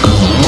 Oh.